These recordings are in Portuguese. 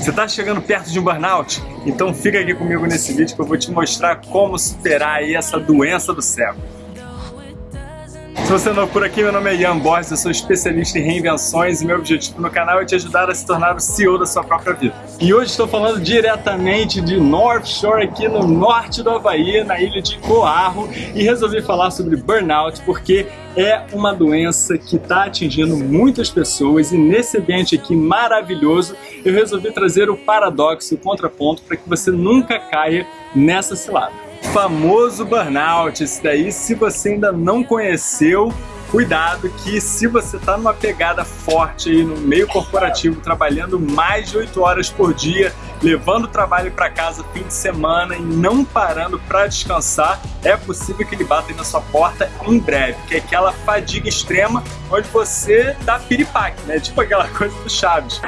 Você está chegando perto de um burnout? Então fica aqui comigo nesse vídeo que eu vou te mostrar como superar essa doença do século. Se você é novo por aqui, meu nome é Ian Borges, eu sou especialista em reinvenções e meu objetivo no canal é te ajudar a se tornar o CEO da sua própria vida. E hoje estou falando diretamente de North Shore, aqui no norte do Havaí, na ilha de Oahu, e resolvi falar sobre burnout porque é uma doença que está atingindo muitas pessoas e nesse ambiente aqui maravilhoso eu resolvi trazer o paradoxo, o contraponto, para que você nunca caia nessa cilada famoso burnout. Esse daí, se você ainda não conheceu, cuidado que se você está numa pegada forte aí no meio corporativo, trabalhando mais de 8 horas por dia, levando o trabalho para casa fim de semana e não parando para descansar, é possível que ele bata na sua porta em breve, que é aquela fadiga extrema onde você dá piripaque, né? Tipo aquela coisa do Chaves.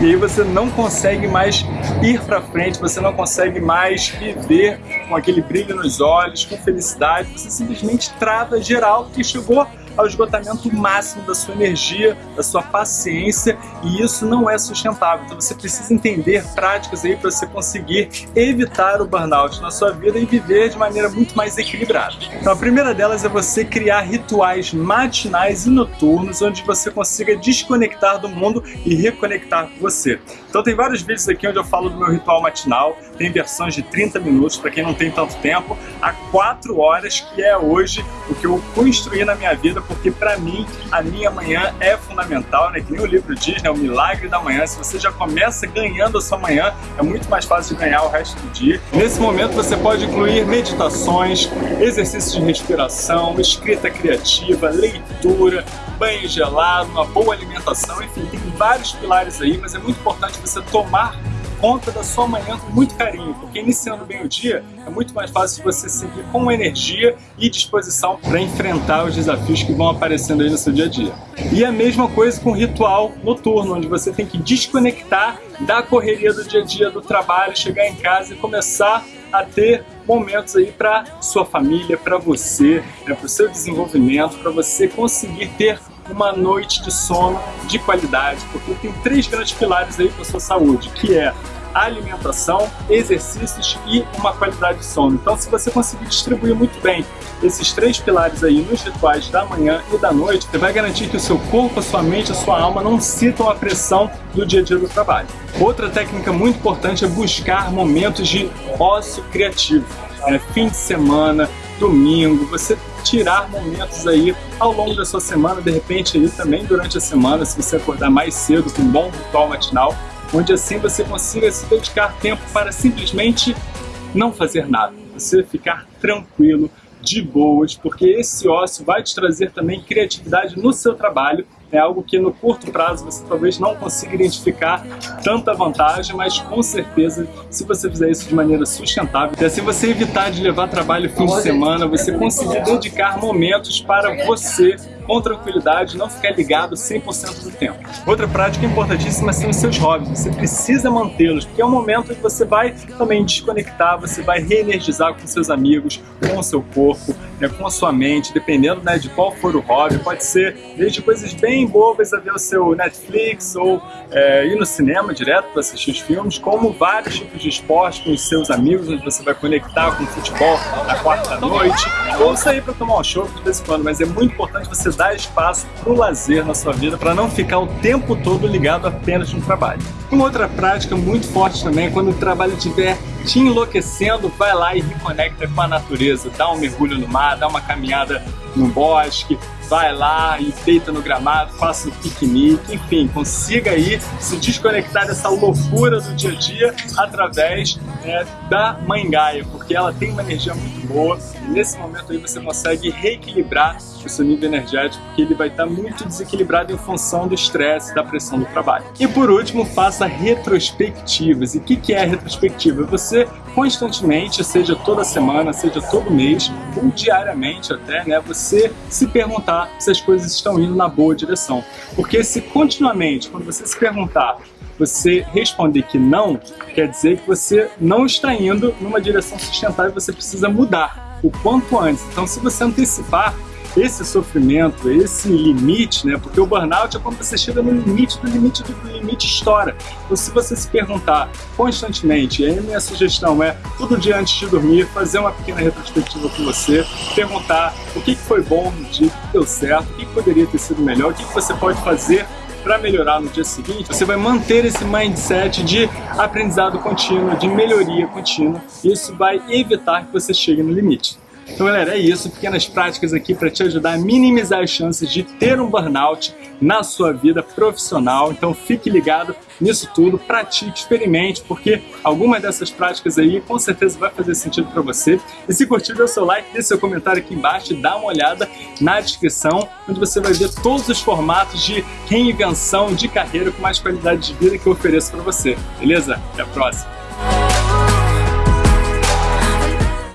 E aí você não consegue mais ir para frente, você não consegue mais viver com aquele brilho nos olhos, com felicidade, você simplesmente trava geral que chegou ao esgotamento máximo da sua energia, da sua paciência e isso não é sustentável. Então você precisa entender práticas aí para você conseguir evitar o burnout na sua vida e viver de maneira muito mais equilibrada. Então a primeira delas é você criar rituais matinais e noturnos onde você consiga desconectar do mundo e reconectar com você. Então tem vários vídeos aqui onde eu falo do meu ritual matinal, tem versões de 30 minutos para quem não tem tanto tempo, a 4 horas que é hoje o que eu construí na minha vida porque para mim a minha manhã é fundamental, né? Que nem o livro diz, né? O milagre da manhã. Se você já começa ganhando a sua manhã, é muito mais fácil de ganhar o resto do dia. Nesse momento você pode incluir meditações, exercícios de respiração, escrita criativa, leitura, banho gelado, uma boa alimentação, enfim, tem vários pilares aí, mas é muito importante você tomar conta da sua manhã com muito carinho, porque iniciando bem o dia é muito mais fácil você seguir com energia e disposição para enfrentar os desafios que vão aparecendo aí no seu dia a dia. E a mesma coisa com o ritual noturno, onde você tem que desconectar da correria do dia a dia, do trabalho, chegar em casa e começar a ter momentos aí para sua família, para você, né, para o seu desenvolvimento, para você conseguir ter uma noite de sono de qualidade, porque tem três grandes pilares aí para sua saúde, que é alimentação, exercícios e uma qualidade de sono. Então, se você conseguir distribuir muito bem esses três pilares aí nos rituais da manhã e da noite, você vai garantir que o seu corpo, a sua mente, a sua alma não sintam a pressão do dia a dia do trabalho. Outra técnica muito importante é buscar momentos de ócio criativo. É, fim de semana, domingo, você tirar momentos aí ao longo da sua semana, de repente aí também durante a semana, se você acordar mais cedo com um bom ritual matinal, onde assim você consiga se dedicar tempo para simplesmente não fazer nada, você ficar tranquilo, de boas, porque esse ócio vai te trazer também criatividade no seu trabalho é algo que no curto prazo você talvez não consiga identificar tanta vantagem, mas com certeza se você fizer isso de maneira sustentável, e assim você evitar de levar trabalho fim de semana, você conseguir dedicar momentos para você com tranquilidade, não ficar ligado 100% do tempo. Outra prática importantíssima são os seus hobbies, você precisa mantê-los, porque é um momento que você vai também desconectar, você vai reenergizar com seus amigos, com o seu corpo, né, com a sua mente, dependendo né, de qual for o hobby, pode ser desde coisas bem bobas a ver o seu Netflix ou é, ir no cinema direto para assistir os filmes, como vários tipos de esporte com os seus amigos, onde você vai conectar com o futebol na quarta-noite, ou sair para tomar um show de vez em quando, mas é muito importante você dar espaço para o lazer na sua vida, para não ficar o tempo todo ligado apenas no trabalho. Uma outra prática muito forte também é quando o trabalho estiver te enlouquecendo, vai lá e reconecta com a natureza, dá um mergulho no mar, dá uma caminhada no bosque, vai lá e deita no gramado, faça um piquenique, enfim, consiga aí se desconectar dessa loucura do dia a dia através né, da Mãe Gaia, porque ela tem uma energia muito boa e nesse momento aí você consegue reequilibrar o seu nível energético, porque ele vai estar muito desequilibrado em função do estresse, da pressão do trabalho. E por último, faça retrospectivas. E o que, que é retrospectiva? Você constantemente, seja toda semana, seja todo mês, ou diariamente até, né, você se perguntar se as coisas estão indo na boa direção. Porque se continuamente, quando você se perguntar você responder que não, quer dizer que você não está indo numa direção sustentável você precisa mudar o quanto antes. Então, se você antecipar esse sofrimento, esse limite, né? Porque o burnout é quando você chega no limite do limite do limite estoura. Então, se você se perguntar constantemente, e aí minha sugestão é, todo dia antes de dormir, fazer uma pequena retrospectiva com você, perguntar o que foi bom no dia, o que deu certo, o que poderia ter sido melhor, o que você pode fazer para melhorar no dia seguinte, você vai manter esse mindset de aprendizado contínuo, de melhoria contínua. Isso vai evitar que você chegue no limite. Então, galera, é isso. Pequenas práticas aqui para te ajudar a minimizar as chances de ter um burnout na sua vida profissional. Então, fique ligado nisso tudo, pratique, experimente, porque algumas dessas práticas aí com certeza vai fazer sentido para você. E se curtiu, dê o seu like, deixe seu comentário aqui embaixo e dá uma olhada na descrição, onde você vai ver todos os formatos de reinvenção de carreira com mais qualidade de vida que eu ofereço para você. Beleza? Até a próxima!